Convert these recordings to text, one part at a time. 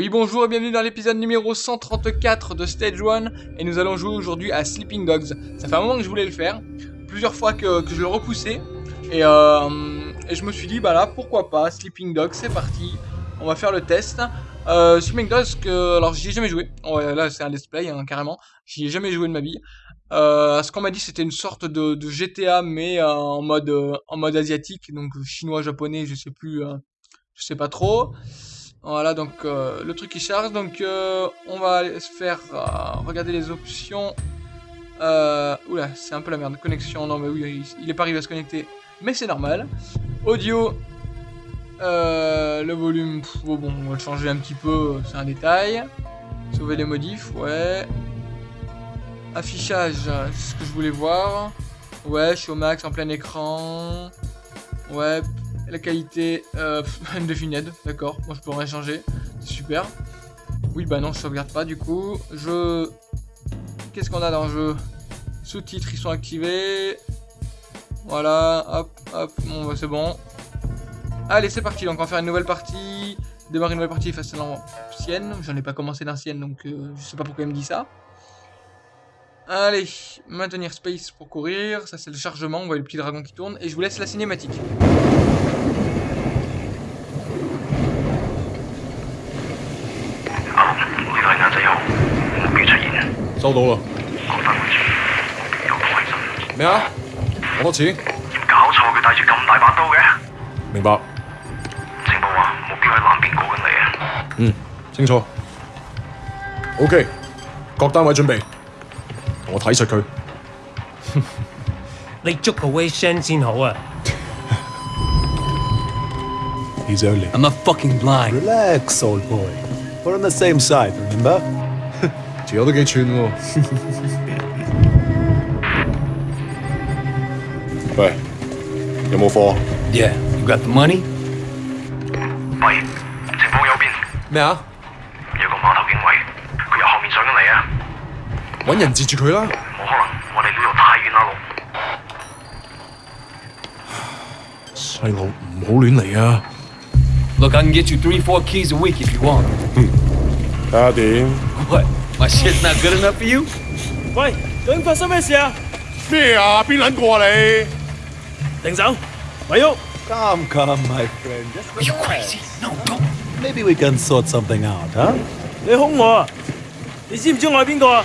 Oui bonjour et bienvenue dans l'épisode numéro 134 de Stage 1 et nous allons jouer aujourd'hui à Sleeping Dogs. Ça fait un moment que je voulais le faire, plusieurs fois que, je le repoussais et, euh, et, je me suis dit bah là pourquoi pas Sleeping Dogs c'est parti, on va faire le test. Euh, Sleeping Dogs alors j'y ai jamais joué, là c'est un let's play hein, carrément, j'y ai jamais joué de ma vie. Euh, ce qu'on m'a dit c'était une sorte de, GTA mais en mode en mode asiatique donc chinois japonais je sais plus je sais pas trop. Voilà, donc euh, le truc qui charge. Donc euh, on va se faire euh, regarder les options. oula, c'est un peu la merde. Connexion, non mais oui, il, est pas arrivé à se connecter. Mais c'est normal. Audio. le volume, bon, bon, on va le changer un petit peu, c'est un détail. Sauver les modifs, ouais. Affichage, c'est ce que je voulais voir. Ouais, je suis au max en plein écran. Ouais, la qualité, euh, indefinite, d'accord. Moi je peux rien changer. C'est super. Oui, bah non, je sauvegarde pas du coup. Je... Qu'est-ce qu'on a dans le jeu? Sous-titres, ils sont activés. Voilà, hop, hop, bon, bah, c'est bon. Allez, c'est parti. Donc on va faire une nouvelle partie. Démarrer une nouvelle partie face à l'ancienne. J'en ai pas commencé l'ancienne, donc euh, je sais pas pourquoi il me dit ça. Allez, maintenir space pour courir. Ça, c'est le chargement. On voit le petit dragon qui tourne. Et je vous laisse la cinématique. 收到啦。讲翻回住，有个起身。咩啊？讲多次。搞错，佢带住咁大把刀嘅。明白。情报话目标喺南边过紧嚟啊。嗯，清楚。OK，各单位准备， 我睇实佢。你捉个 Wei Shen 先好啊。He's only. I'm not fucking blind. Relax, old boy. We're on the same side, remember? 条友都几串喎。喂，有冇货？Yeah, you got the money? 喂，情况有变。咩啊？ 揾人截住佢啦！冇可能，我哋呢度太遠啦，路。細路唔好亂嚟啊！Look, I can get you three, four keys a week if you want. 睇下點？What? My shit's not good enough for you? 喂，究竟發生咩事啊？咩啊？邊撚個啊你？停手，咪喐！Come, come, my friend. Are you crazy? No, don't. Maybe we can sort something out, huh? 你兇我啊！你知唔知我係邊個啊？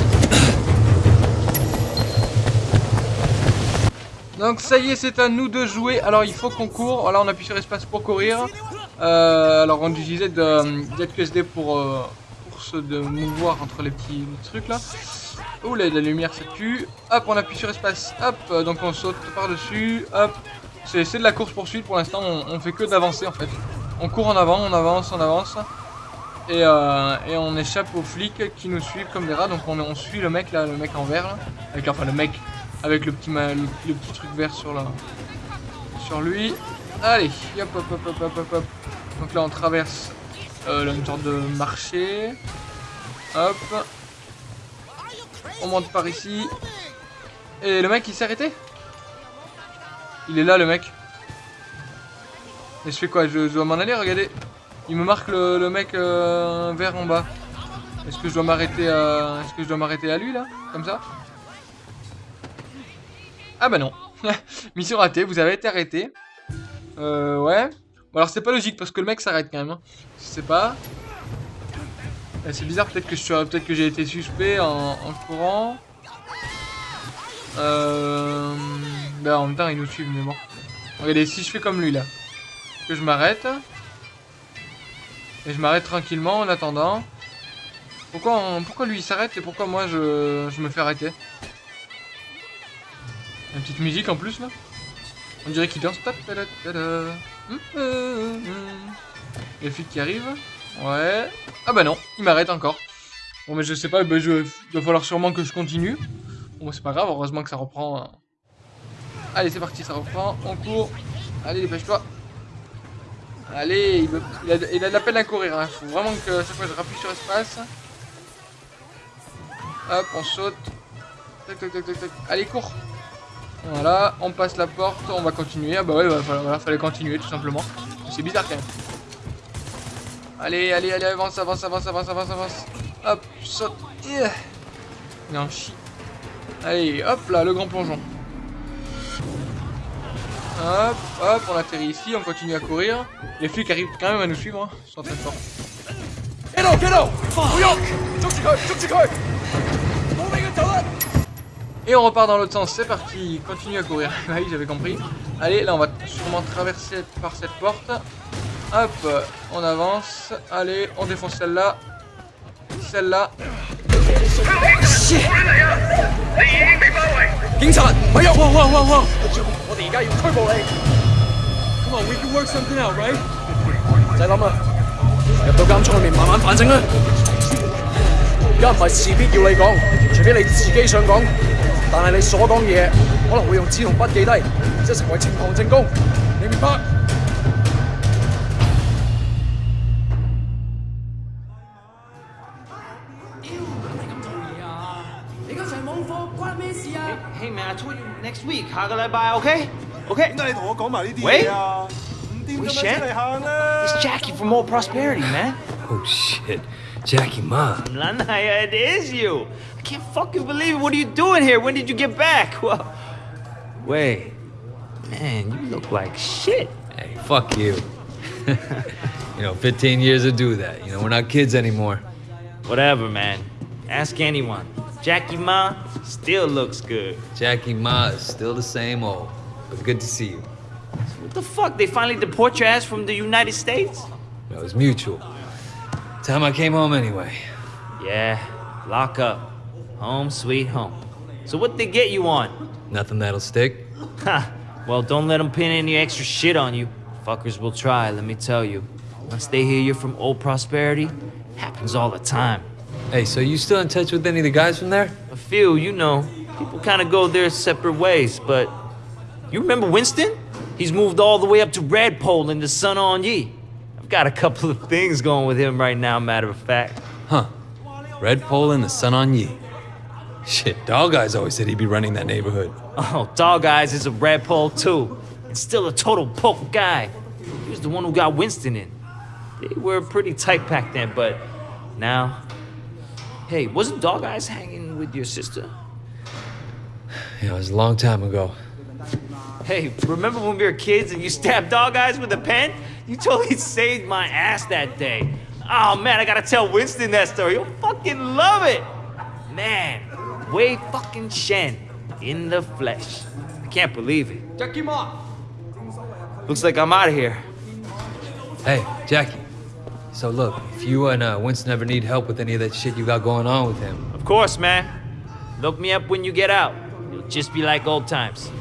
Donc ça y est, c'est à nous de jouer. Alors il faut qu'on court. Voilà, on appuie sur espace pour courir. Euh, alors on utilisait de, ZQSD pour, euh, pour se de mouvoir entre les petits trucs là. Ouh là, la lumière ça tue. Hop, on appuie sur espace. Hop, euh, donc on saute par-dessus. Hop. C'est de la course poursuite pour l'instant. On, fait que d'avancer en fait. On court en avant, on avance, on avance. Et, et, on échappe aux flics qui nous suivent comme des rats. Donc on, on suit le mec là, le mec en vert là. Avec, enfin le mec avec le petit, le, petit truc vert sur, la, sur lui. Allez, hop, hop, hop, hop, hop, hop, hop. Donc là, on traverse euh, une sorte de marché. Hop. On monte par ici. Et le mec, il s'est arrêté? Il est là, le mec. Et je fais quoi? Je, dois m'en aller, regardez. Il me marque le, mec euh, vert en bas. Est-ce que je dois m'arrêter à... Est-ce que je dois m'arrêter à lui, là? Comme ça? Ah bah non. Mission ratée, vous avez été arrêté. Euh, ouais. Bon alors c'est pas logique parce que le mec s'arrête quand même. Hein. Je sais pas. Eh, c'est bizarre, peut-être que je peut-être que j'ai été suspect en, courant. Euh... Bah en même temps il nous suit mais bon. Regardez, si je fais comme lui là. Que je m'arrête. Et je m'arrête tranquillement en attendant. Pourquoi, lui s'arrête et pourquoi moi je me fais arrêter? Une petite musique en plus là. On dirait qu'il danse. Les flics qui arrivent. Ouais. Ah bah non, il m'arrête encore. Bon mais je sais pas, bah, il va falloir sûrement que je continue. Bon, c'est pas grave, heureusement que ça reprend. hein. Allez, c'est parti, ça reprend. On court. Allez, dépêche-toi. Allez, il, a, de la peine à courir. Il faut vraiment que chaque fois je rappuie sur espace. Hop, on saute. Tac, tac, tac, tac, tac. Allez, cours. Voilà, on passe la porte, on va continuer. Ah bah ouais, bah, voilà, fallait continuer tout simplement. C'est bizarre quand même. Allez, allez, allez, avance, avance, avance, avance, avance, avance. Hop, saute. En chie. Allez, hop là, le grand plongeon. Hop, hop, on atterrit ici, on continue à courir. Les flics arrivent quand même à nous suivre, hein. ils sont très forts. Et on repart dans l'autre sens, c'est parti, continue à courir. Ah oui, j'avais compris. Allez, là on va sûrement traverser par cette porte. Hop, on avance. Allez, on défonce celle-là. Celle-là. 但系你所讲嘢可能会用纸同笔记低然之后成为呈堂证供你明白你刚才冇课关咩事啊 hey？Next week 下个礼拜 ok ok 点解你同我讲埋呢啲喂啊 we shan't it's jackie for more prosperity man oh shit jackie ma lunch，It is you I can't fucking believe it. What are you doing here? When did you get back? Well, wait. Man, you look like shit. Hey, fuck you. you know, 15 years to do that. You know, we're not kids anymore. Whatever, man. Ask anyone. Jackie Ma still looks good. Jackie Ma is still the same old. But good to see you. What the fuck? They finally deport your ass from the United States? That was mutual. Time I came home anyway. Yeah, lock up. Home sweet home. So what they get you on? Nothing that'll stick. Ha! Well, don't let them pin any extra shit on you. Fuckers will try, let me tell you. Once they hear you're from Old Prosperity, happens all the time. Hey, so you still in touch with any of the guys from there? A few, you know, people kind of go their separate ways, but you remember Winston? He's moved all the way up to Redpole in the Sun On Ye. I've got a couple of things going with him right now, matter of fact. Huh. Red Pole and the Sun on Yi. Shit, Dog Eyes always said he'd be running that neighborhood. Oh, Dog Eyes is a Redpole too, and still a total poke guy. He was the one who got Winston in. They were pretty tight back then, but now. Hey, wasn't Dog Eyes hanging with your sister? Yeah, it was a long time ago. Hey, remember when we were kids and you stabbed Dog Eyes with a pen? You totally saved my ass that day. Oh man, I gotta tell Winston that story. You'll fucking love it. Man, Wei fucking Shen in the flesh. I can't believe it. Jackie Ma! Looks like I'm out of here. Hey, Jackie. So look, if you and uh, Winston ever need help with any of that shit you got going on with him, Of course, man. Look me up when you get out. It'll just be like old times.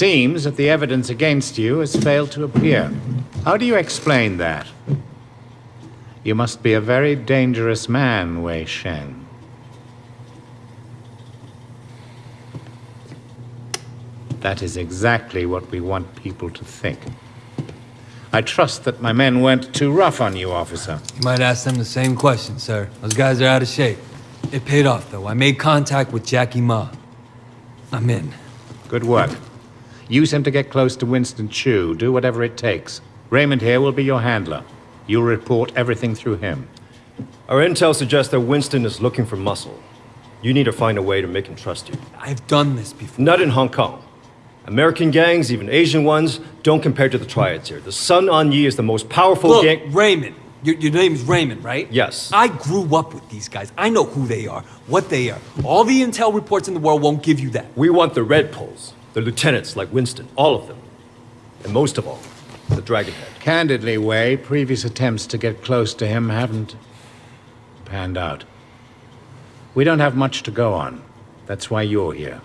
Seems that the evidence against you has failed to appear. How do you explain that? You must be a very dangerous man, Wei Shen. That is exactly what we want people to think. I trust that my men weren't too rough on you, officer. you might ask them the same question, sir. Those guys are out of shape. It paid off, though. I made contact with Jackie Ma. I'm in. Good work. Use him to get close to Winston Chu. Do whatever it takes. Raymond here will be your handler. You'll report everything through him. Our intel suggests that Winston is looking for muscle. You need to find a way to make him trust you. I've done this before. Not in Hong Kong. American gangs, even Asian ones, don't compare to the triads here. The Sun On Yi is the most powerful Look, gang. Raymond. Your, your name is Raymond, right? Yes. I grew up with these guys. I know who they are, what they are. All the intel reports in the world won't give you that. We want the Red Poles, the lieutenants like Winston, all of them. And most of all, the Dragonhead. Candidly, Way, previous attempts to get close to him haven't panned out. We don't have much to go on. That's why you're here.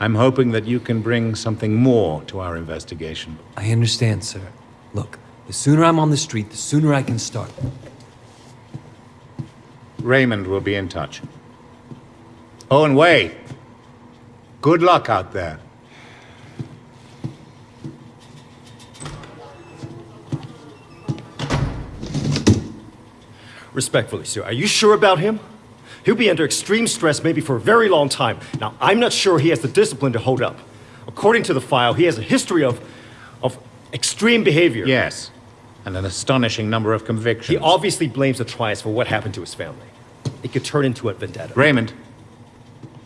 I'm hoping that you can bring something more to our investigation. I understand, sir. Look, the sooner I'm on the street, the sooner I can start. Raymond will be in touch. Oh, and Wei, good luck out there. Respectfully, sir, are you sure about him? He'll be under extreme stress maybe for a very long time. Now, I'm not sure he has the discipline to hold up. According to the file, he has a history of... of extreme behavior. Yes, and an astonishing number of convictions. He obviously blames the Triads for what happened to his family. It could turn into a vendetta. Raymond,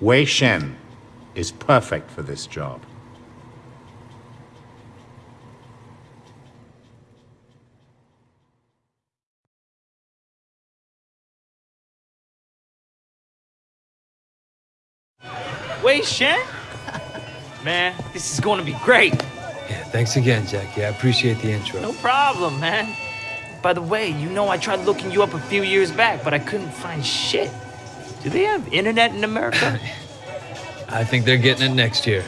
Wei Shen is perfect for this job. Wei Shen? Man, this is going to be great. Yeah, thanks again, Jackie. I appreciate the intro. No problem, man. By the way, you know I tried looking you up a few years back, but I couldn't find shit. Do they have internet in America? I think they're getting it next year.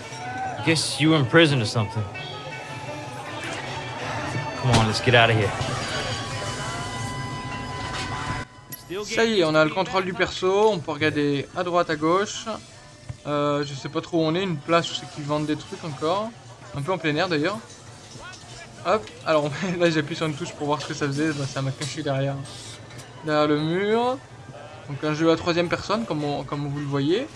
I guess you were in prison or something. Come on, let's get out of here. Ça y est, on a le contrôle du perso, on peut regarder à droite, à gauche. Euh, je sais pas trop où on est, une place où c'est qu'ils vendent des trucs encore. Un peu en plein air d'ailleurs. Hop, alors là j'appuie sur une touche pour voir ce que ça faisait, bah, ça m'a caché derrière, derrière le mur. Donc un jeu à troisième personne comme, on- comme vous le voyez.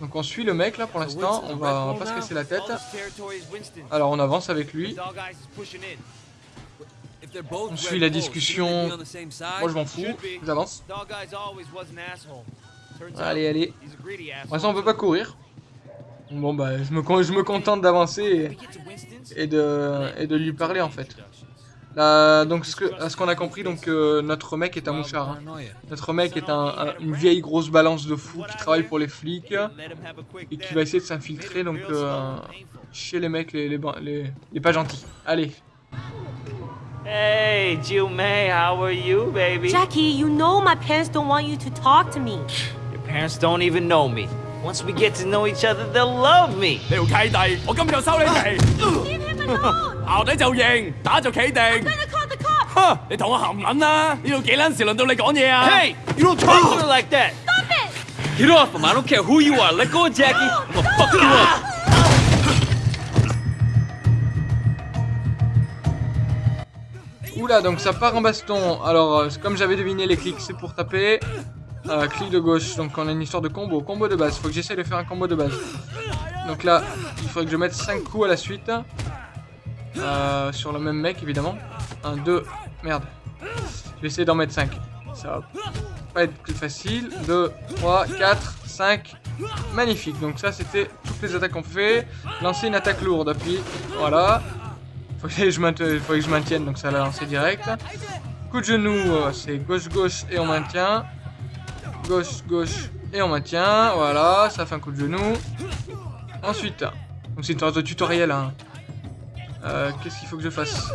Donc on suit le mec là pour l'instant, on va, on va pas se casser la tête. Alors on avance avec lui, on suit la discussion. Moi je m'en fous, j'avance. Allez, allez. Pour l'instant on peut pas courir. Bon bah je me, je me contente d'avancer et, et de, et de lui parler en fait. Là, donc ce que- à ce qu'on a compris, donc euh, notre mec est un mouchard. hein. Notre mec est un- un- une vieille grosse balance de fou qui travaille pour les flics et qui va essayer de s'infiltrer donc euh, chez les mecs les, les, ban- les, les pas gentils. Allez. Hey, Jill May, how are you, baby? Jackie, you know my parents don't want you to talk to me. Your parents don't even know me. Once we get to know each other, they'll love me. 你条契弟，我今日就收你皮。 Leave him alone! 淆底就认，打就企定。 Better call the cops! 哼，你同我含撚啦！呢度几撚时轮到你讲嘢啊 Hey, you don't talk to her like that. Stop it! Get off him! I don't care who you are. Let go of Jackie. I'm gonna fuck you up. Oula, donc ça part en baston. Alors, euh, comme j'avais deviné, les clics c'est pour taper. Euh, clic de gauche, donc on a une histoire de combo. Combo de base, faut que j'essaie de faire un combo de base. Donc là, il faudrait que je mette 5 coups à la suite. Euh, sur le même mec, évidemment. 1, 2, merde. Je vais essayer d'en mettre 5. Ça va pas être plus facile. 2, 3, 4, 5. Magnifique, donc ça c'était toutes les attaques qu'on fait. Lancer une attaque lourde, appuie. Voilà. Faut que je maintienne, faut que je maintienne donc ça l'a lancé direct. Coup de genou, euh, c'est gauche-gauche et on maintient. Gauche-gauche et on maintient. Voilà, ça fait un coup de genou. Ensuite, donc c'est une sorte de tutoriel. Hein. Euh, Qu'est-ce qu'il faut que je fasse.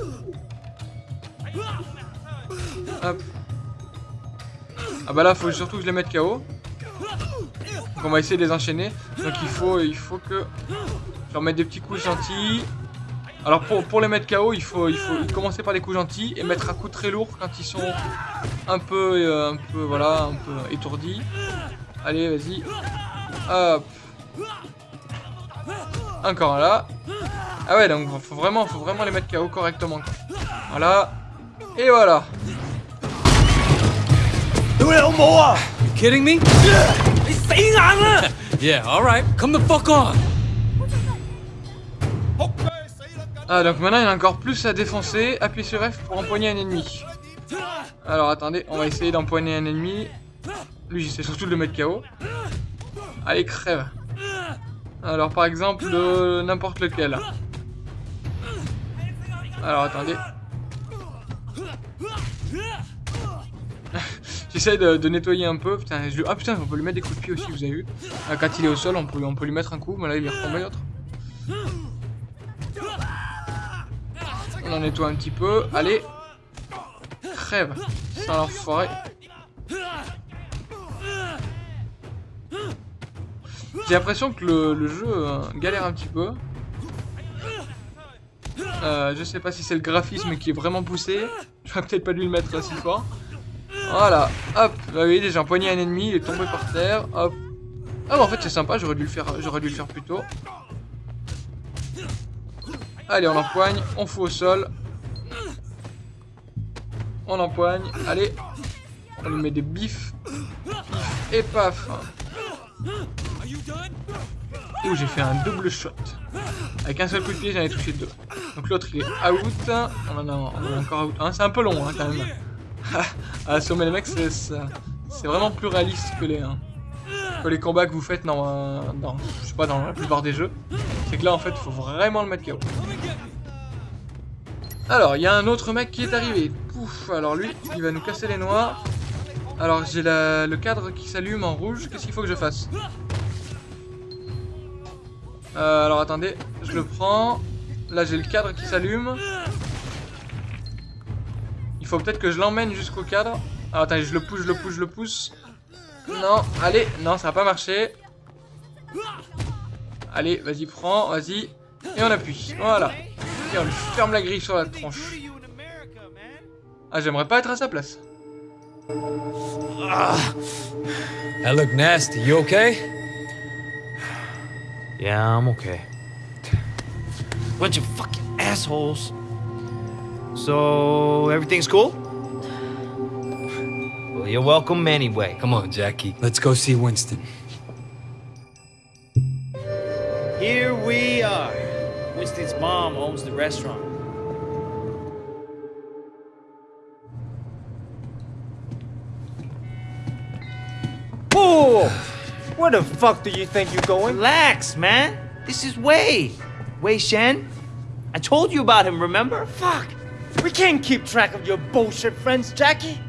Ah bah là, faut surtout que je les mette KO. On va essayer de les enchaîner. Donc il faut, il faut que je leur mette des petits coups gentils. Alors pour, pour les mettre KO, il faut, il faut commencer par des coups gentils et mettre un coup très lourd quand ils sont un peu, euh, un peu, voilà, un peu étourdis. Allez, vas-y. Hop. Encore là. Ah ouais, donc faut vraiment, faut vraiment les mettre KO correctement. Voilà. Et voilà. You kidding me? yeah, alright, come the fuck on. Ah, donc maintenant il a encore plus à défoncer. Appuie sur F pour empoigner un ennemi. Alors attendez, on va essayer d'empoigner un ennemi. Lui, j'essaie surtout de le mettre KO. Allez, crève. Alors par exemple, n'importe lequel. Alors attendez. J'essaie de, nettoyer un peu. Putain, je... Ah putain, on peut lui mettre des coups de pied aussi, vous avez vu. Ah, Quand il est au sol, on peut, lui mettre un coup. Mais là, il est retombé l'autre. On en nettoie un petit peu. Allez. Crève. Ça l'enfoiré. J'ai l'impression que le, le jeu euh, galère un petit peu. Euh, je sais pas si c'est le graphisme qui est vraiment poussé. J'aurais peut-être pas dû le mettre si fort. Voilà, hop. Bah oui, déjà empoigné un ennemi, il est tombé par terre. Hop. Ah bah en fait c'est sympa, j'aurais dû le faire, j'aurais dû le faire plus tôt. Allez, on empoigne, on fout au sol. On empoigne, allez. On lui met des bifs. Et paf. Ouh, j'ai fait un double shot. Avec un seul coup de pied, j'en ai touché deux. Donc l'autre, il est out. On en encore out. C'est un peu long, hein, quand même. à assommer les mecs, c'est c'est vraiment plus réaliste que les, hein, que les combats que vous faites dans, dans, je sais pas, dans la plupart des jeux. C'est que là, en fait, il faut vraiment le mettre KO. Alors, il y a un autre mec qui est arrivé. Pouf, alors lui, il va nous casser les noix. Alors, j'ai le cadre qui s'allume en rouge. Qu'est-ce qu'il faut que je fasse? Euh, Alors, attendez, je le prends. Là, j'ai le cadre qui s'allume. Il faut peut-être que je l'emmène jusqu'au cadre. Alors, attendez, je le pousse, je le pousse, je le pousse. Non, allez, non, ça va pas marcher. Allez, vas-y, prends, vas-y. Et on appuie, voilà. Et on lui ferme la grille sur la tronche. Ah, j'aimerais pas être à sa place. You okay? Yeah, I'm okay. Bunch of fucking assholes. So, everything's cool? Well, you're welcome anyway. Come on, Jackie. Let's go see Winston. Here we are. Winston's mom owns the restaurant. Whoa! Where the fuck do you think you're going? Relax, man. This is Wei. Wei Shen? I told you about him, remember? Fuck! We can't keep track of your bullshit friends, Jackie!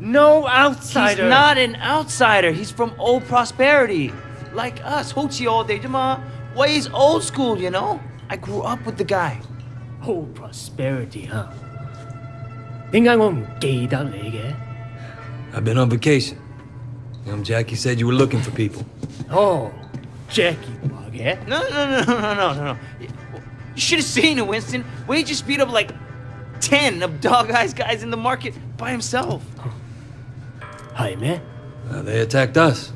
No outsider! He's not an outsider, he's from old prosperity. Like us, Ho Chi all day, Jama. Wei's old school, you know? I grew up with the guy. Old prosperity, huh? I've been on vacation. Um, Jackie said you were looking for people. Oh, Jackie Bug, yeah? No, no, no, no, no, no, no. You should have seen it, Winston. Wade just beat up like 10 of Dog Eyes guys in the market by himself. Hi, man. Uh, they attacked us.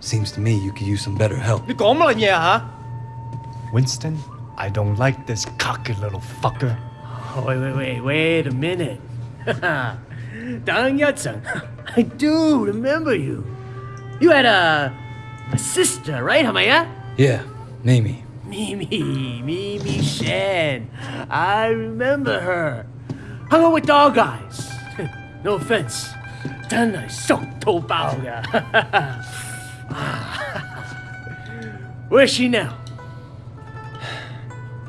Seems to me you could use some better help. Winston, I don't like this cocky little fucker. Oh, wait, wait, wait, wait a minute. Dang Yatsen, I do remember you. You had a, a sister, right, Hamaya? Yeah, Nami. Mimi, Mimi Shen, I remember her. Hung out with dog eyes. no offense. Then I soaked Tobauga. Oh. Where's she now?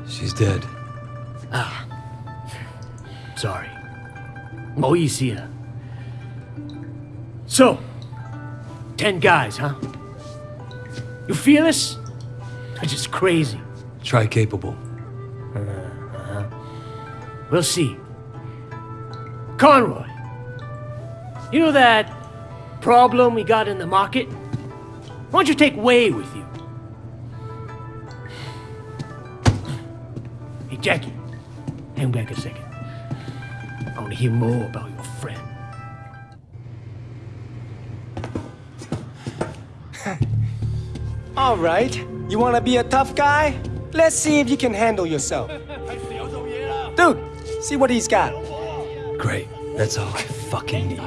She's dead. Ah. Sorry. Moisia. So, ten guys, huh? You feel? They're just crazy. Try capable. Uh-huh. We'll see. Conroy, you know that problem we got in the market? Why don't you take Way with you? Hey, Jackie, hang back a second. I want to hear more about your All right. You want to be a tough guy? Let's see if you can handle yourself. Dude, see what he's got. Great. That's all I fucking need.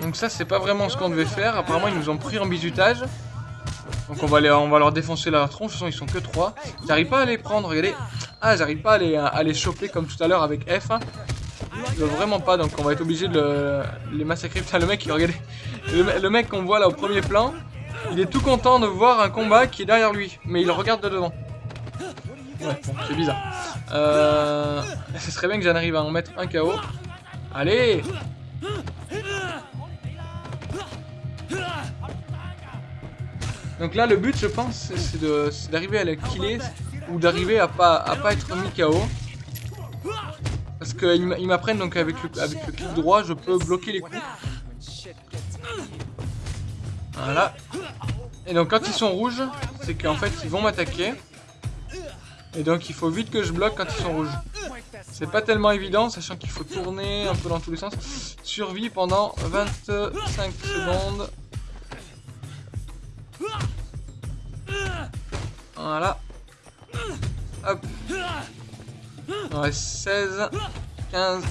Donc ça, c'est pas vraiment ce qu'on devait faire. Apparemment, ils nous ont pris en bizutage. Donc on va, les, on va leur défoncer la tronche. De toute façon, ils sont que 3. J'arrive pas à les prendre, regardez. Ah, j'arrive pas à les, à les choper comme tout à l'heure avec F. vraiment pas, donc on va être obligé de le- les massacrer. Putain, le mec, regardez. Le, le mec qu'on voit là au premier plan, il est tout content de voir un combat qui est derrière lui. Mais il regarde de devant. Ouais, bon, c'est bizarre. Euh, ce serait bien que j'en arrive à en mettre un KO. Allez Donc là, le but, je pense, c'est d'arriver à la killer ou d'arriver à pas, à pas être mis KO. Qu'ils m'a- ils m'apprennent donc avec le, clic droit, je peux bloquer les coups. Voilà. Et donc quand ils sont rouges, c'est qu'en fait ils vont m'attaquer. Et donc il faut vite que je bloque quand ils sont rouges. C'est pas tellement évident, sachant qu'il faut tourner un peu dans tous les sens. Survie pendant 25 secondes. Voilà. Hop. Nous reste 16, 15.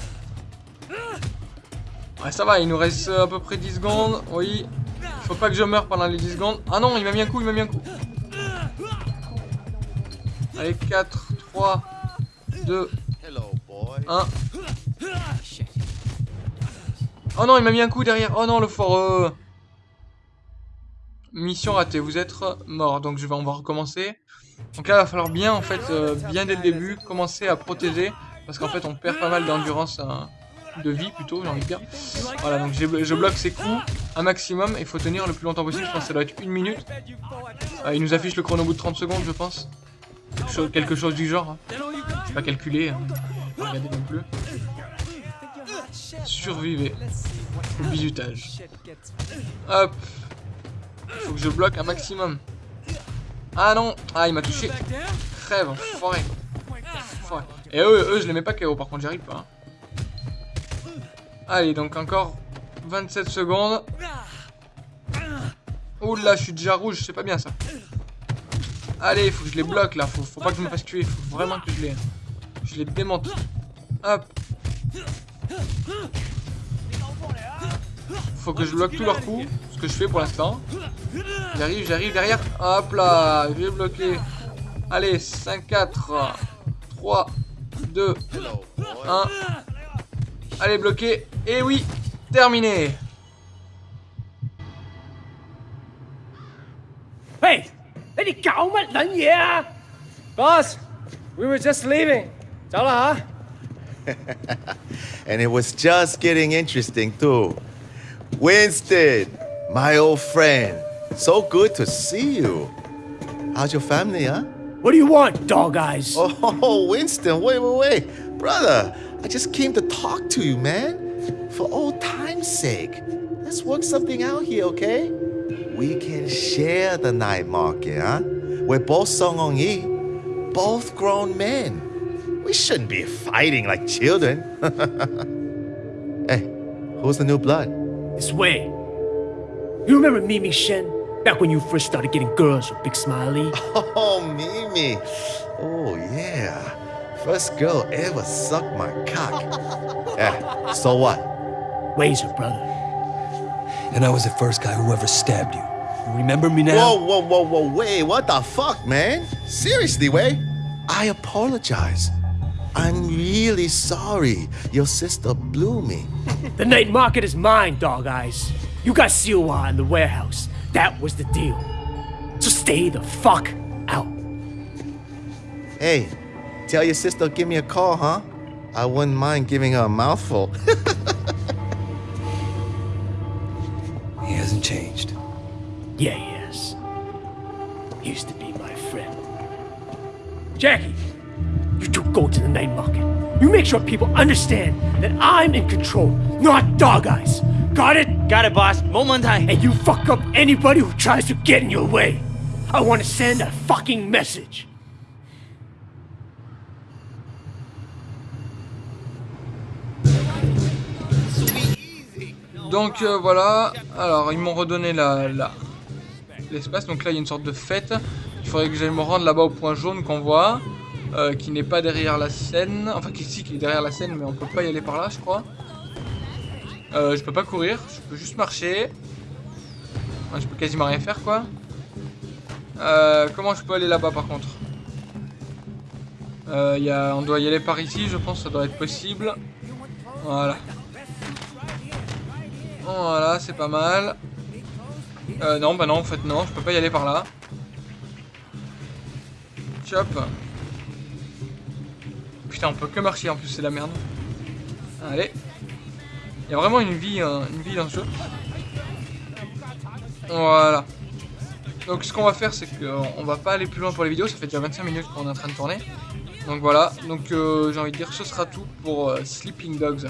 Ouais, ça va, il nous reste à peu près 10 secondes. Oui. Faut pas que je meure pendant les 10 secondes. Ah non, il m'a mis un coup, il m'a mis un coup. Allez, 4, 3, 2, 1. Oh non, il m'a mis un coup derrière. Oh non, le foreux. Mission ratée, vous êtes mort. Donc je vais, on va recommencer. Donc là, il va falloir bien, en fait, euh, bien dès le début, commencer à protéger. Parce qu'en fait, on perd pas mal d'endurance, hein, de vie plutôt, j'ai envie de dire. Voilà, donc je bloque ses coups un maximum. Il faut tenir le plus longtemps possible. Je pense que ça doit être une minute. Euh, il nous affiche le chrono au bout de 30 secondes, je pense. Quelque chose, du genre. hein. Pas calculé. Hein. Pas regarder non plus. Survivez au bisutage. Hop. Faut que je bloque un maximum. Ah non Ah, il m'a touché. Crève, enfoiré. Et eux, eux, je les mets pas KO, par contre, j'arrive pas. hein. Allez, donc encore 27 secondes. Oula, je suis déjà rouge, c'est pas bien ça. Allez, faut que je les bloque là, faut, pas que je me fasse tuer, faut vraiment que je les, je les démonte. Hop. Faut que je bloque tous leurs coups, ce que je fais pour l'instant. J'arrive, j'arrive derrière. Hop là, j'ai bloqué. Allez, 5, 4, 3, 2, 1. Allez, bloqué. Et oui, terminé. Hey, let it go, yeah? Boss, we were just leaving. Tell and it was just getting interesting, too. Winston, my old friend. So good to see you. How's your family, huh? What do you want, dog eyes? Oh, Winston, wait, wait, wait. Brother, I just came to talk to you, man. For old time's sake. Let's work something out here, okay? We can share the night market, huh? We're both Song Ong Yi, both grown men. We shouldn't be fighting like children. hey, who's the new blood? It's way. You remember Mimi Shen? Back when you first started getting girls with Big Smiley? Oh, Mimi. Oh, yeah. First girl ever sucked my cock. yeah, so what? Razor, brother. And I was the first guy who ever stabbed you. You remember me now? Whoa, whoa, whoa, whoa, wait, what the fuck, man? Seriously, Wei? I apologize. I'm really sorry. Your sister blew me. The night market is mine, dog eyes. You got Siwa in the warehouse. That was the deal. So stay the fuck out. Hey, tell your sister give me a call, huh? I wouldn't mind giving her a mouthful. He hasn't changed. Yeah, he is. He used to be my friend. Jackie, you two go to the night market. You make sure people understand that I'm in control, not dog eyes. Got it? Got it, boss. Momentai. And you fuck up anybody who tries to get in your way. I want send a fucking message. Donc euh, voilà, alors ils m'ont redonné la, l'espace, donc là il y a une sorte de fête, il faudrait que j'aille me rendre là-bas au point jaune qu'on voit, euh, qui n'est pas derrière la scène, enfin qui, si, qui est derrière la scène mais on peut pas y aller par là je crois. Euh, je peux pas courir, je peux juste marcher. Je peux quasiment rien faire quoi. Euh, comment je peux aller là-bas par contre Euh, y a, On doit y aller par ici, je pense, ça doit être possible. Voilà. Voilà, c'est pas mal. Euh, non, bah non, en fait, non, je peux pas y aller par là. Chop. Putain, on peut que marcher, en plus, c'est la merde. Allez. Il y a vraiment une vie, euh, une vie dans ce jeu. Voilà. Donc ce qu'on va faire, c'est qu'on va pas aller plus loin pour les vidéos. Ça fait déjà 25 minutes qu'on est en train de tourner. Donc voilà, donc euh, j'ai envie de dire ce sera tout pour euh, Sleeping Dogs.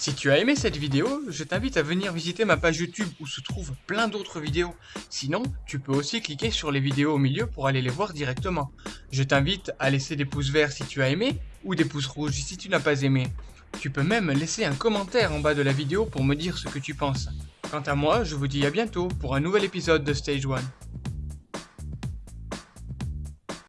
Si tu as aimé cette vidéo, je t'invite à venir visiter ma page YouTube où se trouvent plein d'autres vidéos. Sinon, tu peux aussi cliquer sur les vidéos au milieu pour aller les voir directement. Je t'invite à laisser des pouces verts si tu as aimé ou des pouces rouges si tu n'as pas aimé. Tu peux même laisser un commentaire en bas de la vidéo pour me dire ce que tu penses. Quant à moi, je vous dis à bientôt pour un nouvel épisode de Stage 1.